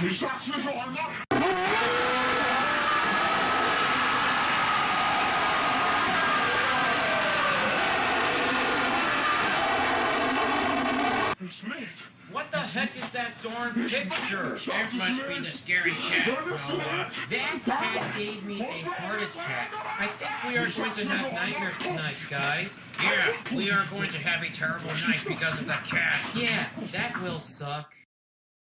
你下次说完了。It's. What the heck is that darn picture? That must be the scary cat, Noah. That cat gave me a heart attack. I think we are going to have nightmares tonight, guys. Yeah, we are going to have a terrible night because of that cat. Yeah, that will suck.